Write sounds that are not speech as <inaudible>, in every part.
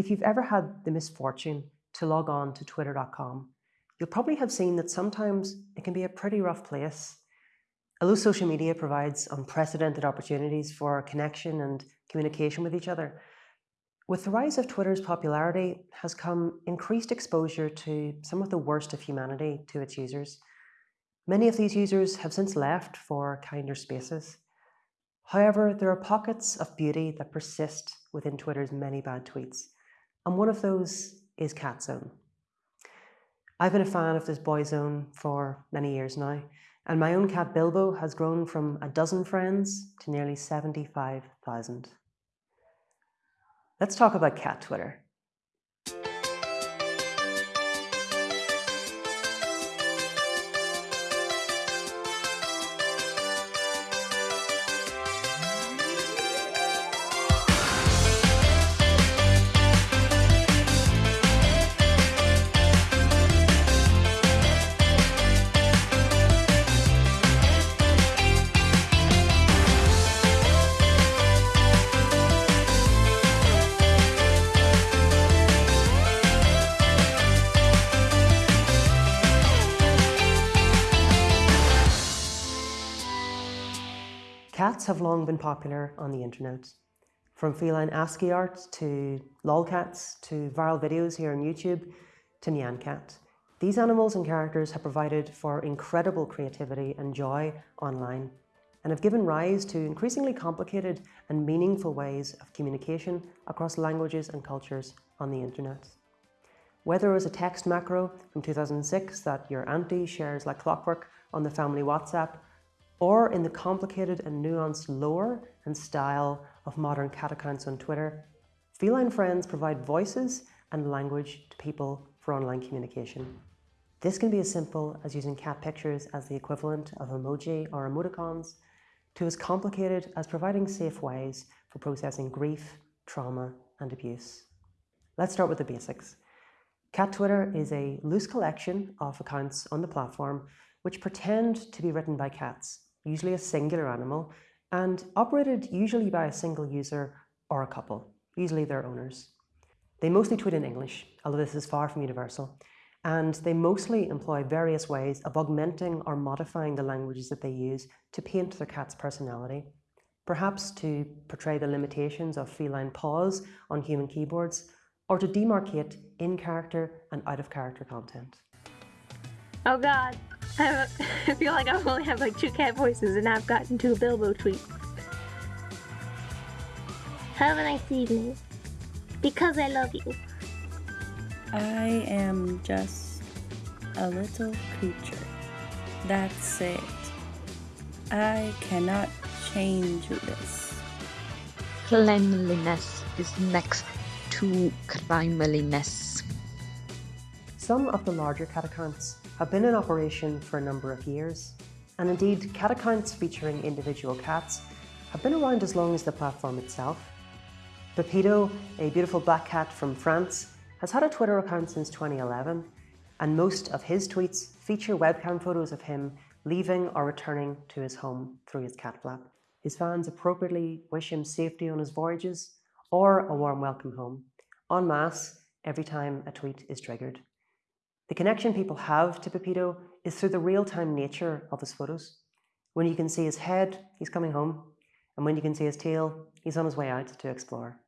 If you've ever had the misfortune to log on to twitter.com, you'll probably have seen that sometimes it can be a pretty rough place. Although social media provides unprecedented opportunities for connection and communication with each other, with the rise of Twitter's popularity has come increased exposure to some of the worst of humanity to its users. Many of these users have since left for kinder spaces. However, there are pockets of beauty that persist within Twitter's many bad tweets, and one of those is Catzone. I've been a fan of this boy zone for many years now, and my own cat Bilbo has grown from a dozen friends to nearly 75,000. Let's talk about cat Twitter. Have long been popular on the internet. From feline ASCII art to lolcats to viral videos here on YouTube to Nyan Cat. These animals and characters have provided for incredible creativity and joy online and have given rise to increasingly complicated and meaningful ways of communication across languages and cultures on the internet. Whether it was a text macro from 2006 that your auntie shares like clockwork on the family WhatsApp or in the complicated and nuanced lore and style of modern cat accounts on Twitter, feline friends provide voices and language to people for online communication. This can be as simple as using cat pictures as the equivalent of emoji or emoticons, to as complicated as providing safe ways for processing grief, trauma and abuse. Let's start with the basics. Cat Twitter is a loose collection of accounts on the platform which pretend to be written by cats usually a singular animal, and operated usually by a single user or a couple, usually their owners. They mostly tweet in English, although this is far from universal, and they mostly employ various ways of augmenting or modifying the languages that they use to paint their cat's personality, perhaps to portray the limitations of feline paws on human keyboards, or to demarcate in-character and out-of-character content. Oh god, I <laughs> feel like I only have like two cat voices and I've gotten two Bilbo tweets. Have a nice evening. Because I love you. I am just a little creature. That's it. I cannot change this. Cleanliness is next to crimeliness. Some of the larger cat accounts have been in operation for a number of years, and indeed cat accounts featuring individual cats have been around as long as the platform itself. Pepito, a beautiful black cat from France, has had a Twitter account since 2011, and most of his tweets feature webcam photos of him leaving or returning to his home through his cat flap. His fans appropriately wish him safety on his voyages or a warm welcome home, en masse, every time a tweet is triggered. The connection people have to Pepito is through the real-time nature of his photos. When you can see his head, he's coming home, and when you can see his tail, he's on his way out to explore.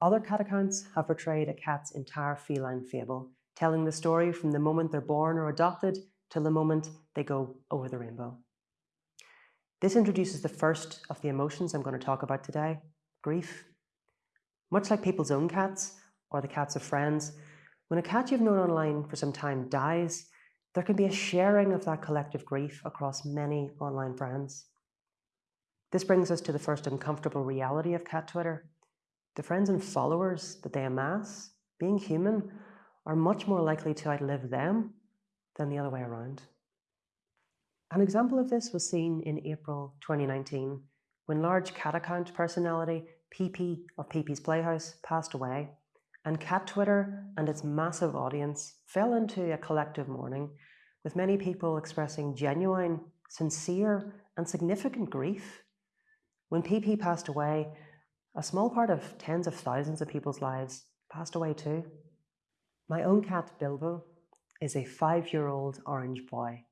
Other cat accounts have portrayed a cat's entire feline fable, telling the story from the moment they're born or adopted till the moment they go over the rainbow. This introduces the first of the emotions I'm going to talk about today, grief. Much like people's own cats, or the cats of friends, when a cat you've known online for some time dies, there can be a sharing of that collective grief across many online friends. This brings us to the first uncomfortable reality of cat Twitter. The friends and followers that they amass, being human, are much more likely to outlive them than the other way around. An example of this was seen in April 2019 when large cat account personality PP of PP's Playhouse passed away and cat Twitter and its massive audience fell into a collective mourning, with many people expressing genuine, sincere, and significant grief. When PP passed away, a small part of tens of thousands of people's lives passed away too. My own cat, Bilbo, is a five year old orange boy,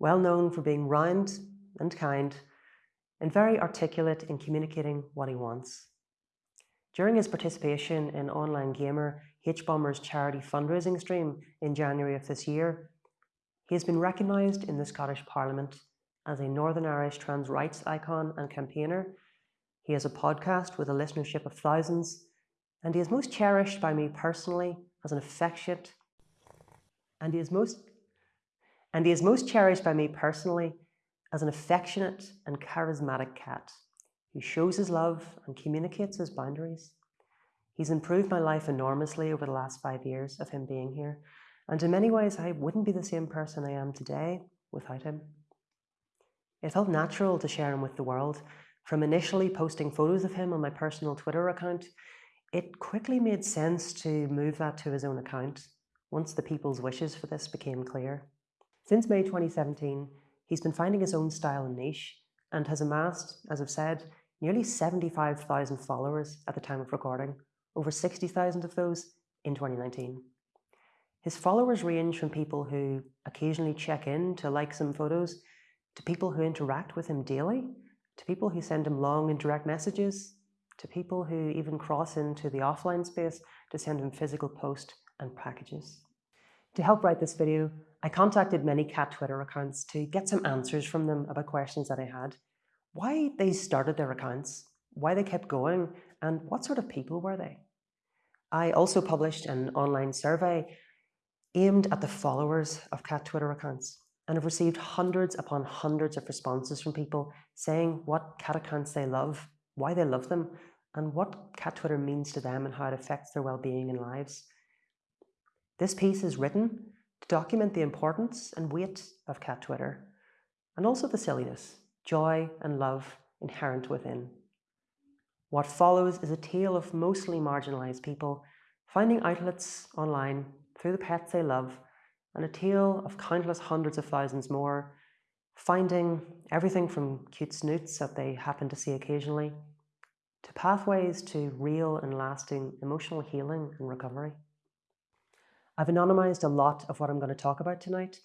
well known for being round and kind and very articulate in communicating what he wants. During his participation in Online Gamer Hbomber's charity fundraising stream in January of this year, he has been recognised in the Scottish Parliament as a Northern Irish trans rights icon and campaigner. He has a podcast with a listenership of thousands, and he is most cherished by me personally as an affectionate, and he is most and he is most cherished by me personally as an affectionate and charismatic cat who shows his love and communicates his boundaries. He's improved my life enormously over the last five years of him being here, and in many ways, I wouldn't be the same person I am today without him. It felt natural to share him with the world. From initially posting photos of him on my personal Twitter account, it quickly made sense to move that to his own account once the people's wishes for this became clear. Since May 2017, he's been finding his own style and niche and has amassed, as I've said, nearly 75,000 followers at the time of recording, over 60,000 of those in 2019. His followers range from people who occasionally check in to like some photos, to people who interact with him daily, to people who send him long and direct messages, to people who even cross into the offline space to send him physical post and packages. To help write this video, I contacted many cat Twitter accounts to get some answers from them about questions that I had. Why they started their accounts, why they kept going, and what sort of people were they? I also published an online survey aimed at the followers of cat Twitter accounts and have received hundreds upon hundreds of responses from people saying what cat accounts they love, why they love them, and what cat Twitter means to them and how it affects their well-being and lives. This piece is written to document the importance and weight of cat Twitter, and also the silliness, joy and love inherent within. What follows is a tale of mostly marginalised people finding outlets online through the pets they love, and a tale of countless hundreds of thousands more, finding everything from cute snoots that they happen to see occasionally, to pathways to real and lasting emotional healing and recovery. I've anonymized a lot of what I'm going to talk about tonight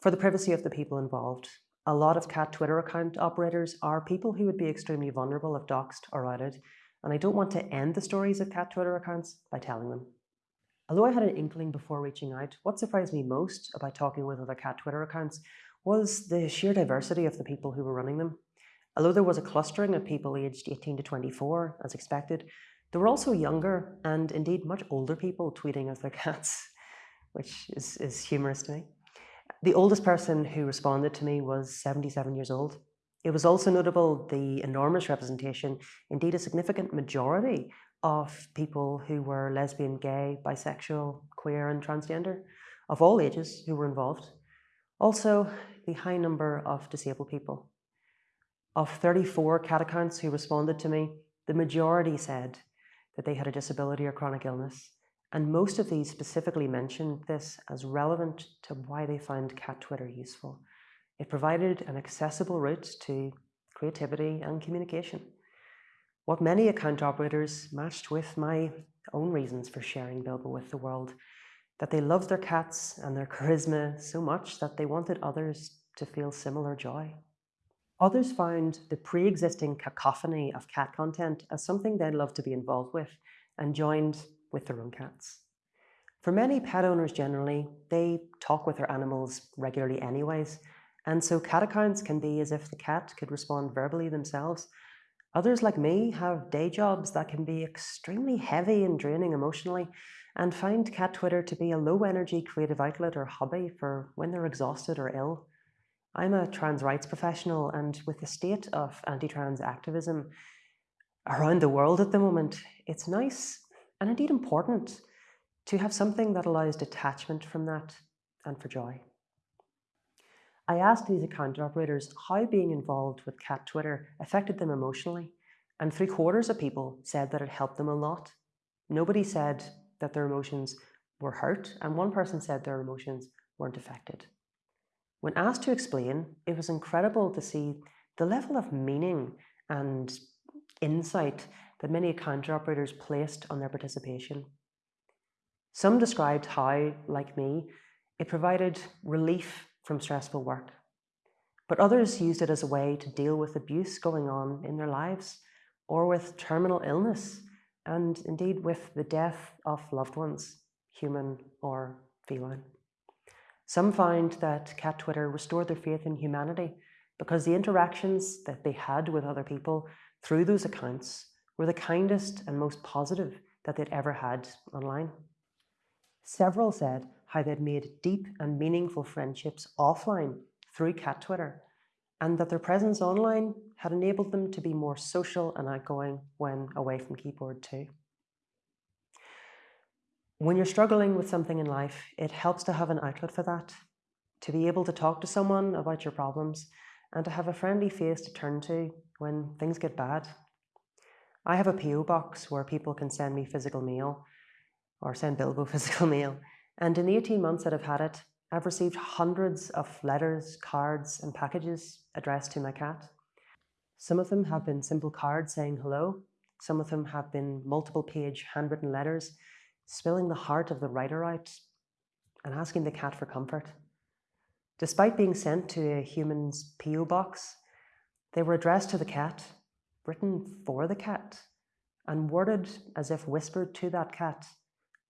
for the privacy of the people involved. A lot of cat Twitter account operators are people who would be extremely vulnerable if doxed or outed, and I don't want to end the stories of cat Twitter accounts by telling them. Although I had an inkling before reaching out, what surprised me most about talking with other cat Twitter accounts was the sheer diversity of the people who were running them. Although there was a clustering of people aged 18 to 24, as expected, there were also younger and indeed much older people tweeting as their <laughs> cats, which is, is humorous to me. The oldest person who responded to me was 77 years old. It was also notable the enormous representation, indeed a significant majority of people who were lesbian, gay, bisexual, queer, and transgender of all ages who were involved. Also, the high number of disabled people. Of 34 cat accounts who responded to me, the majority said that they had a disability or chronic illness. And most of these specifically mentioned this as relevant to why they find cat Twitter useful. It provided an accessible route to creativity and communication. What many account operators matched with my own reasons for sharing Bilbo with the world, that they loved their cats and their <laughs> charisma so much that they wanted others to feel similar joy. Others found the pre-existing cacophony of cat content as something they'd love to be involved with and joined with their own cats. For many mm. pet owners generally, they talk with their animals regularly anyways, and so cat accounts can be as if the cat could respond verbally themselves Others, like me, have day jobs that can be extremely heavy and draining emotionally and find cat Twitter to be a low energy creative outlet or hobby for when they're exhausted or ill. I'm a trans rights professional, and with the state of anti trans activism around the world at the moment, it's nice and indeed important to have something that allows detachment from that and for joy. I asked these account operators how being involved with Cat Twitter affected them emotionally, and three quarters of people said that it helped them a lot. Nobody said that their emotions were hurt, and one person said their emotions weren't affected. When asked to explain, it was incredible to see the level of meaning and insight that many account operators placed on their participation. Some described how, like me, it provided relief from stressful work. But others used it as a way to deal with abuse going on in their lives, or with terminal illness, and indeed with the death of loved ones, human or feline. Some found that cat Twitter restored their faith in humanity because the interactions that they had with other people through those accounts were the kindest and most positive that they'd ever had online. Several said how they'd made deep and meaningful friendships offline through cat Twitter, and that their presence online had enabled them to be more social and outgoing when away from keyboard too. When you're struggling with something in life, it helps to have an outlet for that, to be able to talk to someone about your problems and to have a friendly face to turn to when things get bad. I have a PO box where people can send me physical mail or send Bilbo <laughs> physical mail. And in the 18 months that I've had it, I've received hundreds of letters, cards, and packages addressed to my cat. Some of them have been simple cards saying hello. Some of them have been multiple page handwritten letters, spilling the heart of the writer out and asking the cat for comfort. Despite being sent to a human's P.O. box, they were addressed to the cat, written for the cat, and worded as if whispered to that cat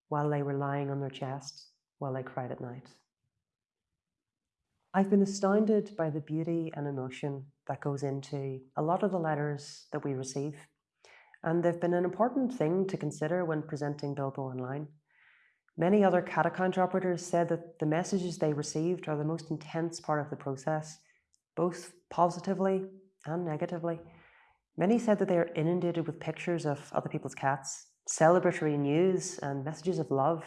while they were lying on their chest while they cried at night. I've been astounded by the beauty and emotion that goes into a lot of the letters that we receive, and they've been an important thing to consider when presenting Bilbo online. Many other cat account operators said that the messages they received are the most intense part of the process, both positively and negatively. Many said that they are inundated with pictures of other people's cats, celebratory news, and messages of love.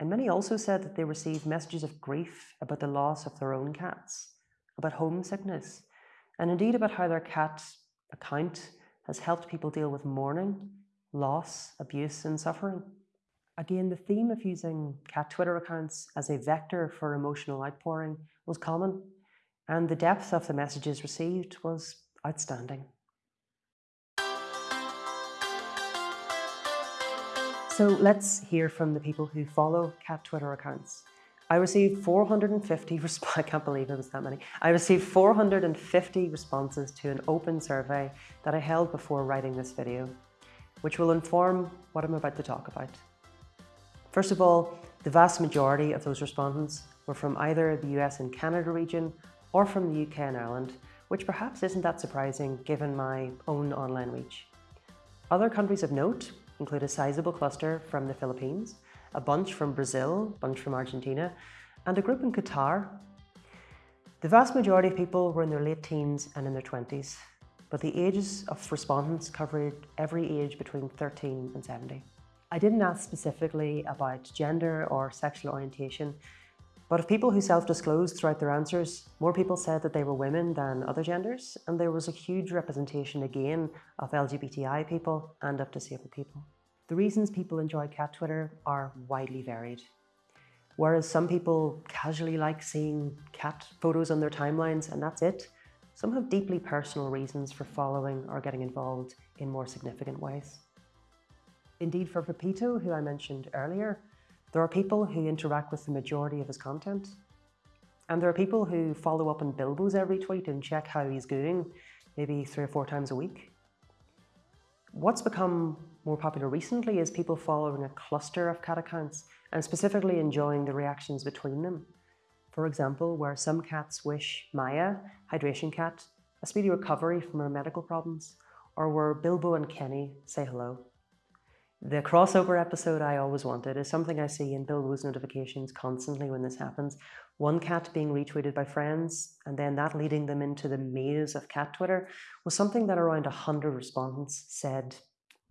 And many also said that they received messages of grief about the loss of their own cats, about homesickness, and indeed about how their cat account has helped people deal with mourning, loss, abuse, and suffering. Again, the theme of using cat Twitter accounts as a vector for emotional outpouring was common, and the depth of the messages received was outstanding. So let's hear from the people who follow cat Twitter accounts. I received 450, <laughs> I can't believe it was that many. I received 450 responses to an open survey that I held before writing this video, which will inform what I'm about to talk about. First of all, the vast majority of those respondents were from either the US and Canada region or from the UK and Ireland, which perhaps isn't that surprising given my own online reach. Other countries of note include a sizable cluster from the Philippines, a bunch from Brazil, a bunch from Argentina, and a group in Qatar. The vast majority of people were in their late teens and in their 20s, but the ages of respondents covered every age between 13 and 70. I didn't ask specifically about gender or sexual orientation, but of people who self-disclosed throughout their answers, more people said that they were women than other genders, and there was a huge representation again of LGBTI people and of disabled people. The reasons people enjoy cat Twitter are widely varied. Whereas some people casually like seeing cat photos on their timelines and that's it, some have deeply personal reasons for following or getting involved in more significant ways. Indeed, for Pepito, who I mentioned earlier, there are people who interact with the majority of his content. And there are people who follow up on Bilbo's every tweet and check how he's doing, maybe three or four times a week. What's become more popular recently is people following a cluster of cat accounts and specifically enjoying the reactions between them. For example, where some cats wish Maya, Hydration Cat, a speedy recovery from her medical problems, or where Bilbo and Kenny say hello. The crossover episode I always wanted is something I see in Bilbo's notifications constantly when this happens. One cat being retweeted by friends, and then that leading them into the maze of cat Twitter was something that around 100 respondents said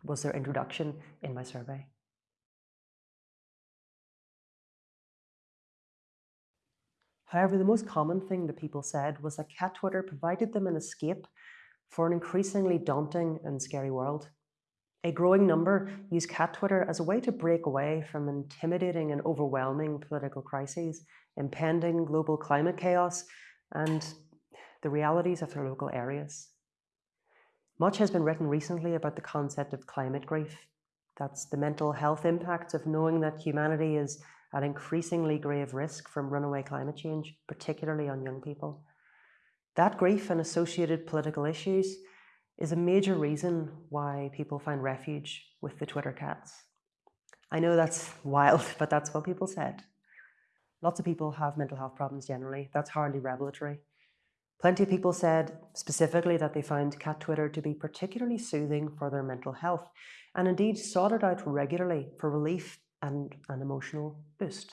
was their introduction in my survey. However, the most common thing that people said was that cat Twitter provided them an escape for an increasingly daunting and scary world. A growing number use cat Twitter as a way to break away from intimidating and overwhelming political crises, impending global climate chaos, and the realities of their local areas. Much has been written recently about the concept of climate grief, That's the mental health impacts of knowing that humanity is at increasingly grave risk from runaway climate change, particularly on young people. That grief and associated political issues is a major reason why people find refuge with the Twitter cats. I know that's <laughs> wild, but that's what people said. Lots of people have mental health problems generally. That's hardly revelatory. Plenty of people said specifically that they found cat Twitter to be particularly soothing for their mental health and indeed sought it out regularly for relief and an emotional boost.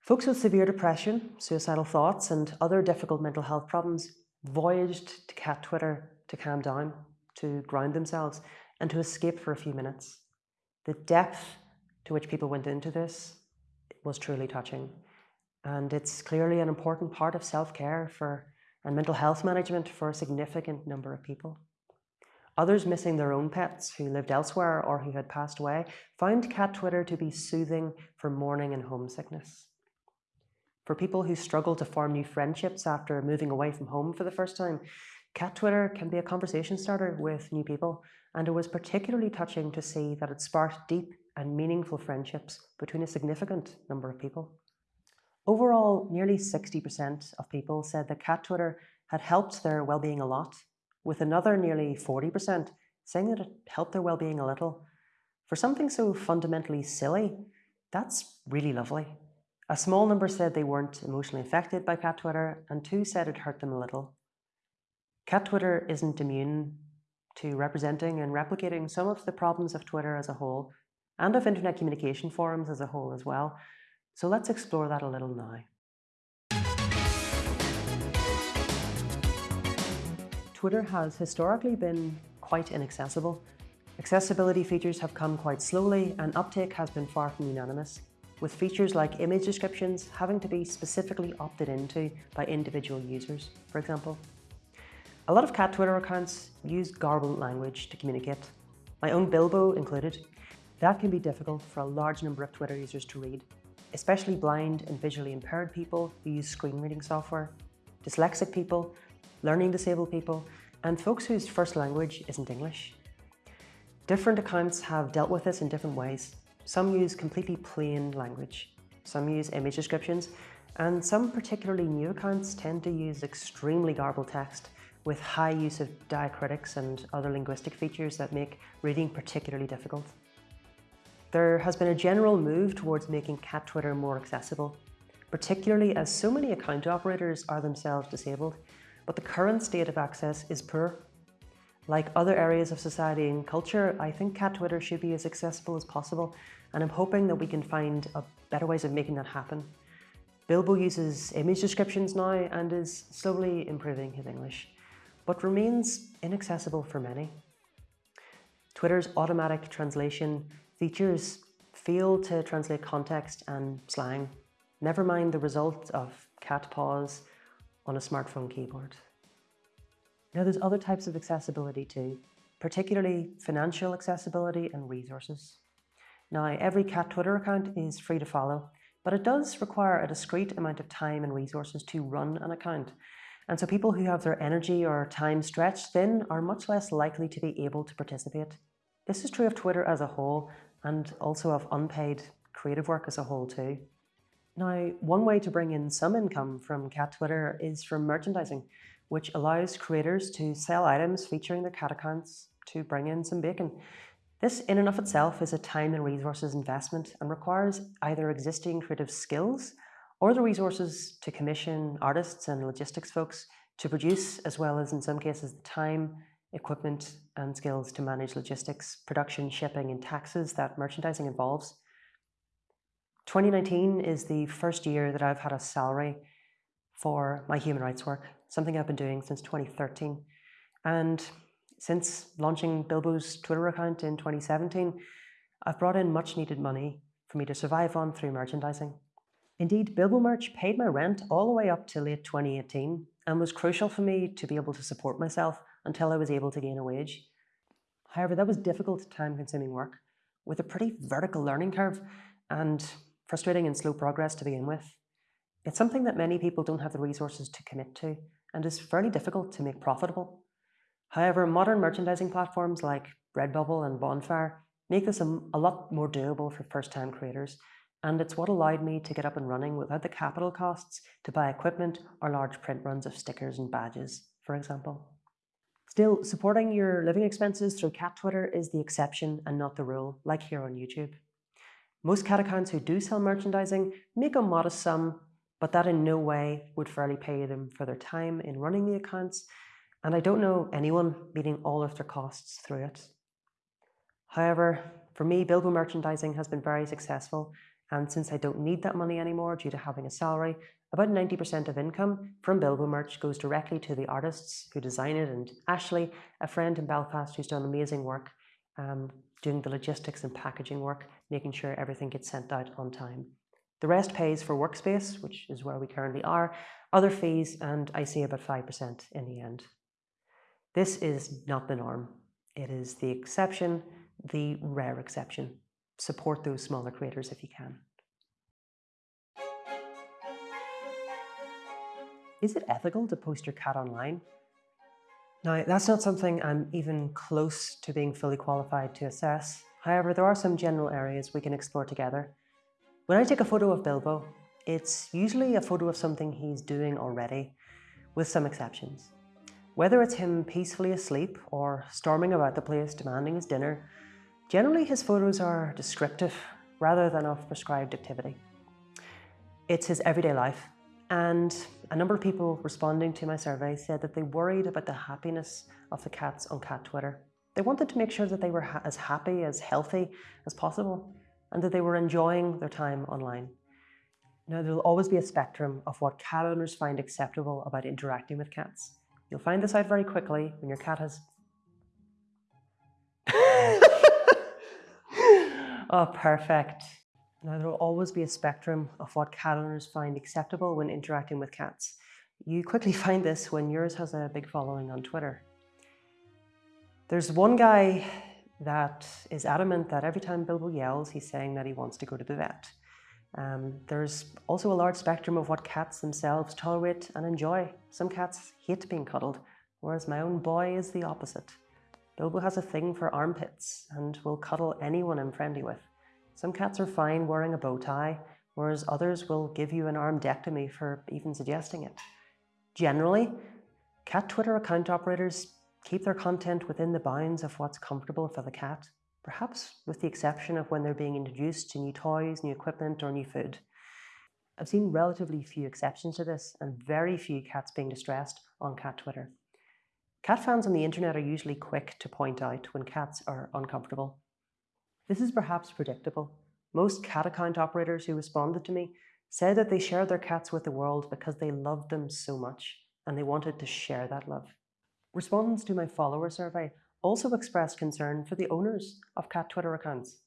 Folks with severe depression, suicidal thoughts, and other difficult mental health problems voyaged to cat Twitter to calm down, to ground themselves, and to escape for a few minutes. The depth to which people went into this was truly touching. And it's clearly an important part of self-care for and mental health management for a significant number of people. Others missing their own pets who lived elsewhere or who had passed away found cat Twitter to be soothing for mourning and homesickness. For people who struggle to form new friendships after moving away from home for the first time, cat Twitter can be a conversation starter with new people, and it was particularly touching to see that it sparked deep and meaningful friendships between a significant number of people. Overall, nearly 60% of people said that cat Twitter had helped their well-being a lot, with another nearly 40% saying that it helped their well-being a little. For something so fundamentally silly, that's really lovely. A small number said they weren't emotionally affected by cat Twitter, and two said it hurt them a little. Cat Twitter isn't immune to representing and replicating some of the problems of Twitter as a whole, and of internet communication forums as a whole as well. So let's explore that a little now. Twitter has historically been quite inaccessible. Accessibility features have come quite slowly and uptake has been far from unanimous, with features like image descriptions having to be specifically opted into by individual users, for example. A lot of cat Twitter accounts use garbled language to communicate, my own Bilbo included, that can be difficult for a large number of Twitter users to read, especially blind and visually impaired people who use screen reading software, dyslexic people, learning disabled people, and folks whose first language isn't English. Different accounts have dealt with this in different ways. Some use completely plain language, some use image descriptions, and some particularly new accounts tend to use extremely garbled text with high use of diacritics and other linguistic features that make reading particularly difficult. There has been a general move towards making cat Twitter more accessible, particularly as so many account operators are themselves disabled, but the current state of access is poor. Like other areas of society and culture, I think cat Twitter should be as accessible as possible, and I'm hoping that we can find better ways of making that happen. Bilbo uses image descriptions now and is slowly improving his English, but remains inaccessible for many. Twitter's automatic translation Features fail to translate context and slang, never mind the result of cat paws on a smartphone keyboard. Now there's other types of accessibility too, particularly financial accessibility and resources. Now every cat Twitter account is free to follow, but it does require a discrete amount of time and resources to run an account. And so people who have their energy or time stretched thin are much less likely to be able to participate. This is true of Twitter as a whole, and also of unpaid creative work as a whole too. Now, one way to bring in some income from cat Twitter is from merchandising, which allows creators to sell items featuring their cat accounts to bring in some bacon. This in and of itself is a time and resources investment and requires either existing creative skills or the resources to commission artists and logistics folks to produce, as well as in some cases the time, equipment and skills to manage logistics, production, shipping and taxes that merchandising involves. 2019 is the first year that I've had a salary for my human rights work, something I've been doing since 2013. And since launching Bilbo's Twitter account in 2017, I've brought in much needed money for me to survive on through merchandising. Indeed, Bilbo merch paid my rent all the way up to late 2018 and was crucial for me to be able to support myself until I was able to gain a wage. However, that was difficult, time-consuming work with a pretty vertical learning curve and frustrating and slow progress to begin with. It's something that many people don't have the resources to commit to and is fairly difficult to make profitable. However, modern merchandising platforms like Redbubble and Bonfire make this a, a lot more doable for first-time creators, and it's what allowed me to get up and running without the capital costs to buy equipment or large print runs of stickers and badges, for example. Still, supporting your living expenses through cat Twitter is the exception and not the rule, like here on YouTube. Most cat accounts who do sell merchandising make a modest sum, but that in no way would fairly pay them for their time in running the accounts, and I don't know anyone meeting all of their costs through it. However, for me, Bilbo merchandising has been very successful, and since I don't need that money anymore due to having a salary, about 90% of income from Bilbo merch goes directly to the artists who design it, and Ashley, a friend in Belfast who's done amazing work um, doing the logistics and packaging work, making sure everything gets sent out on time. The rest pays for workspace, which is where we currently are, other fees, and I see about 5% in the end. This is not the norm. It is the exception, the rare exception. Support those smaller creators if you can. Is it ethical to post your cat online? Now, that's not something I'm even close to being fully qualified to assess. However, there are some general areas we can explore together. When I take a photo of Bilbo, it's usually a photo of something he's doing already, with some exceptions. Whether it's him peacefully asleep or storming about the place demanding his dinner, generally his photos are descriptive rather than of prescribed activity. It's his everyday life, and a number of people responding to my survey said that they worried about the happiness of the cats on cat Twitter. They wanted to make sure that they were ha as happy, as healthy as possible, and that they were enjoying their time online. Now, there'll always be a spectrum of what cat owners find acceptable about interacting with cats. You'll find this out very quickly when your cat has... oh, perfect. Now, there will always be a spectrum of what cat owners find acceptable when interacting with cats. You quickly <laughs> find this when yours has a big following on Twitter. There's one guy that is adamant that every time Bilbo yells, he's saying that he wants to go to the vet. Um, there's also a large spectrum of what cats themselves tolerate and enjoy. Some cats hate being cuddled, whereas my own boy is the opposite. Bilbo has a thing for armpits and will cuddle anyone I'm friendly with. Some cats are fine wearing a bow tie, whereas others will give you an armdectomy for even suggesting it. Generally, cat Twitter account operators keep their content within the bounds of what's comfortable for the cat, perhaps with the exception of when they're being introduced to new toys, new equipment, or new food. I've seen relatively few exceptions to this and very few cats being distressed on cat Twitter. Cat fans on the internet are usually quick to point out when cats are uncomfortable. This is perhaps predictable. Most cat account operators who responded to me said that they shared their cats with the world because they loved them so much and they wanted to share that love. Respondents to my follower survey also expressed concern for the owners of cat Twitter accounts.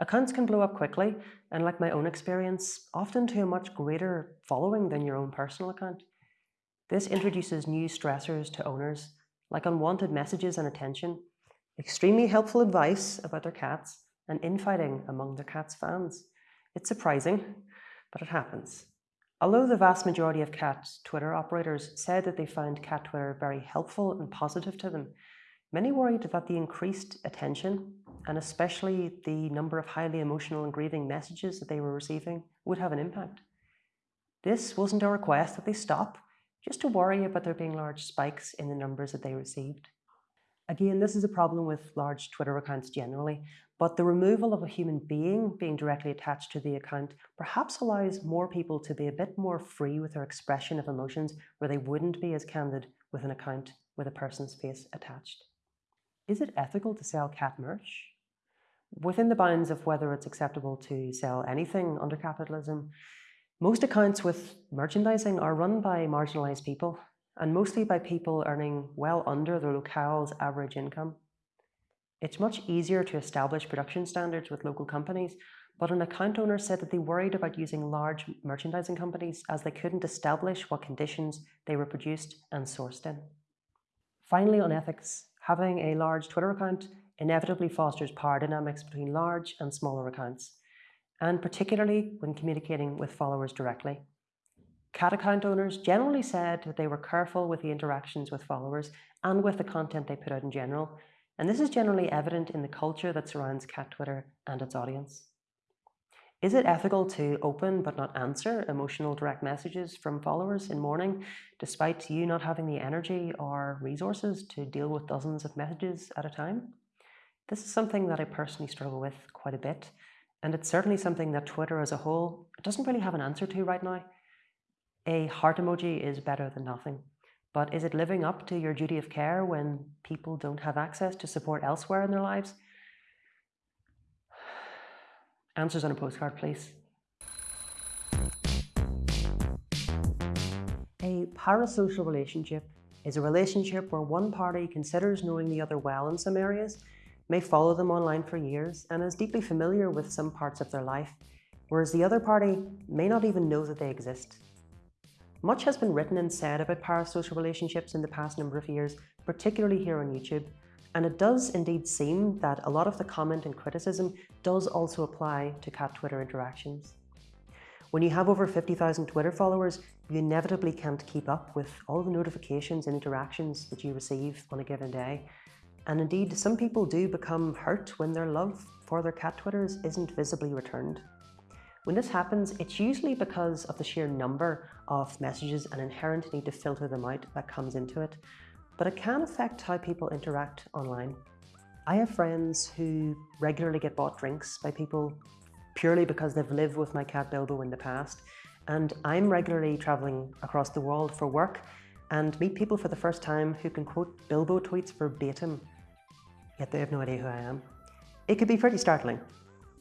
Accounts can blow up quickly, and like my own experience, often to a much greater following than your own personal account. This introduces new stressors to owners, like unwanted messages and attention, extremely helpful advice about their cats, and infighting among the cat's fans. It's surprising, but it happens. Although the vast majority of cat Twitter operators said that they found cat Twitter very helpful and positive to them, many worried that the increased attention, and especially the number of highly emotional and grieving messages that they were receiving, would have an impact. This wasn't a request that they stop, just to worry about there being large spikes in the numbers that they received. Again, this is a problem with large Twitter accounts generally, but the removal of a human being being directly attached to the account perhaps allows more people to be a bit more free with their expression of emotions where they wouldn't be as candid with an account with a person's face attached. Is it ethical to sell cat merch? Within the bounds of whether it's acceptable to sell anything under capitalism, most accounts with merchandising are run by marginalized people and mostly by people earning well under their locale's average income. It's much easier to establish production standards with local companies, but an account owner said that they worried about using large merchandising companies as they couldn't establish what conditions they were produced and sourced in. Finally, on ethics, having a large Twitter account inevitably fosters power dynamics between large and smaller accounts, and particularly when communicating with followers directly. Cat account owners generally said that they were careful with the interactions with followers and with the content they put out in general, and this is generally evident in the culture that surrounds cat Twitter and its audience. Is it ethical to open but not answer emotional direct messages from followers in mourning, despite you not having the energy or resources to deal with dozens of messages at a time? This is something that I personally struggle with quite a bit, and it's certainly something that Twitter as a whole doesn't really have an answer to right now. A heart emoji is better than nothing, but is it living up to your duty of care when people don't have access to support elsewhere in their lives? <sighs> Answers on a postcard, please. A parasocial relationship is a relationship where one party considers knowing the other well in some areas, may follow them online for years, and is deeply familiar with some parts of their life, whereas the other party may not even know that they exist. Much has been written and said about parasocial relationships in the past number of years, particularly here on YouTube, and it does indeed seem that a lot of the comment and criticism does also apply to cat Twitter interactions. When you have over 50,000 Twitter followers, you inevitably can't keep up with all the notifications and interactions that you receive on a given day. And indeed, some people do become hurt when their love for their cat Twitters isn't visibly returned. When this happens, it's usually because of the sheer number of messages and inherent need to filter them out that comes into it, but it can affect how people interact online. I have friends who regularly get bought drinks by people purely because they've lived with my cat Bilbo in the past, and I'm regularly travelling across the world for work and meet people for the first time who can quote Bilbo tweets verbatim, yet they have no idea who I am. It could be pretty startling.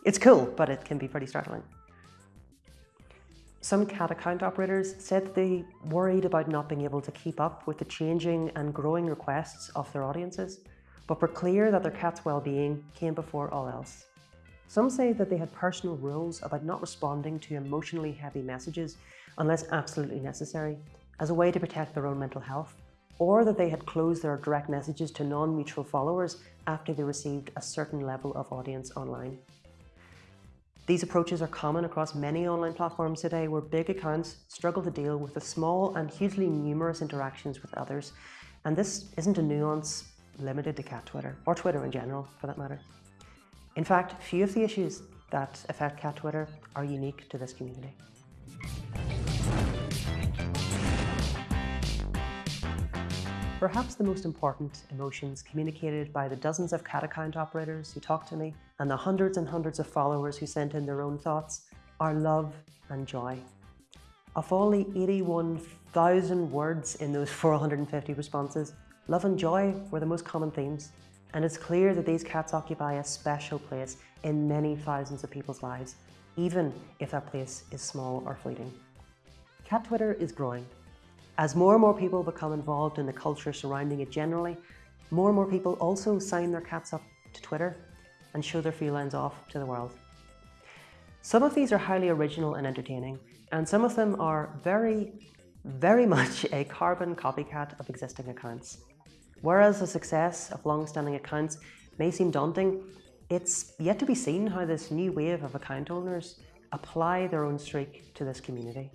It's cool, but it can be pretty startling. Some cat account operators said they worried about not being able to keep up with the changing and growing requests of their audiences, but were clear that their cat's well-being came before all else. Some say that they had personal rules about not responding to emotionally heavy messages unless absolutely necessary, as a way to protect their own mental health, or that they had closed their direct messages to non-mutual followers after they received a certain level of audience online. These approaches are common across many online platforms today where big accounts struggle to deal with the small and hugely numerous interactions with others. And this isn't a nuance limited to cat Twitter, or Twitter in general for that matter. In fact, few of the issues that affect cat Twitter are unique to this community. Perhaps the most important emotions communicated by the dozens of cat account operators who talked to me and the hundreds and hundreds of followers who sent in their own thoughts are love and joy. Of all the 81,000 words in those <laughs> 450 responses, love and joy were the most common themes. And it's clear that these cats occupy a special place in many thousands of people's lives, even if that place is small or fleeting. Cat Twitter is growing as more and more people become involved in the culture surrounding it generally, more and more people also sign their cats up to Twitter and show their felines off to the world. Some of these are highly original and entertaining, and some of them are very, very <laughs> much a carbon copycat of existing accounts. Whereas the success of long-standing accounts may seem daunting, it's yet to be seen how this new wave of account owners apply their own streak to this community.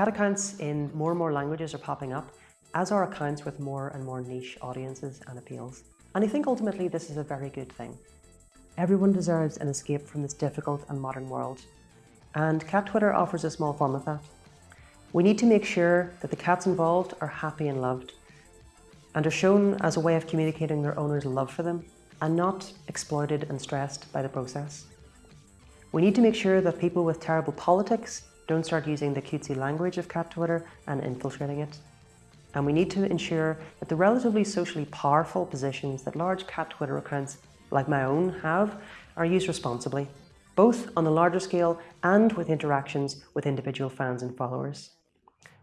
Cat accounts in more and more languages are popping up, as are accounts with more and more niche audiences and appeals. And I think ultimately this is a very good thing. Everyone deserves an escape from this difficult and modern world. And Cat Twitter offers a small form of that. We need to make sure that the cats involved are happy and loved, and are shown as a way of communicating their owner's love for them, and not exploited and stressed by the process. We need to make sure that people with terrible politics don't start using the cutesy language of cat Twitter and infiltrating it. And we need to ensure that the relatively socially powerful positions that large cat Twitter accounts like my own have are used responsibly, both on the larger scale and with interactions with individual fans and followers.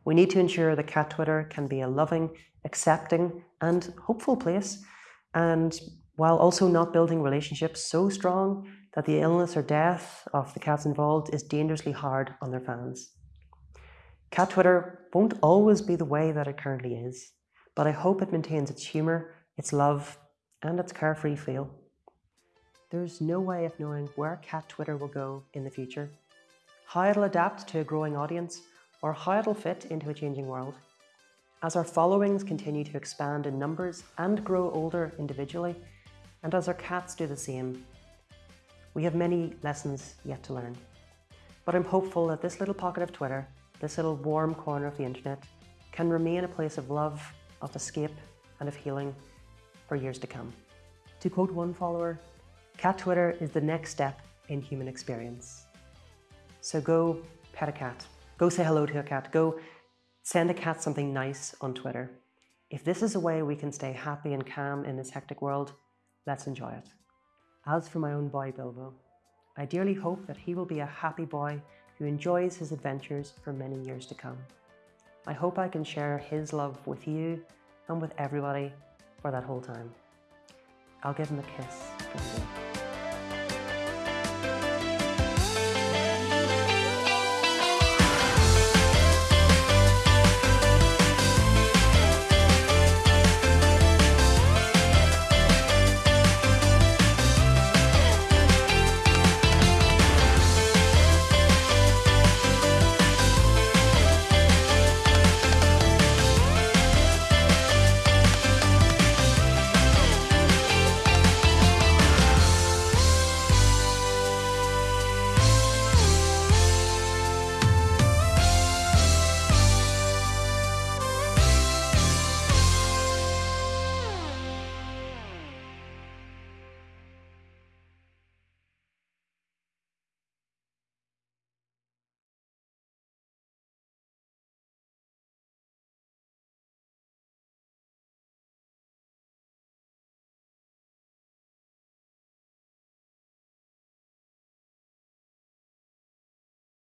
We need to ensure that cat Twitter can be a loving, accepting and hopeful place and while also not building relationships so strong that the illness or death of the cats involved is dangerously hard on their fans. Cat Twitter won't always be the way that it currently is, but I hope it maintains its humour, its love, and its carefree feel. There's no way of knowing where Cat Twitter will go in the future, how it'll adapt to a growing audience, or how it'll fit into a changing world. As our followings continue to expand in numbers and grow older individually, and as our cats do the same, we have many lessons yet to learn. But I'm hopeful that this little pocket of Twitter, this little warm corner of the internet, can remain a place of love, of escape, and of healing for years to come. To quote one follower, cat Twitter is the next step in human experience. So go pet a cat. Go say hello to a cat. Go send a cat something nice on Twitter. If this is a way we can stay happy and calm in this hectic world, let's enjoy it. As for my own boy Bilbo, I dearly hope that he will be a happy boy who enjoys his adventures for many years to come. I hope I can share his love with you and with everybody for that whole time. I'll give him a kiss.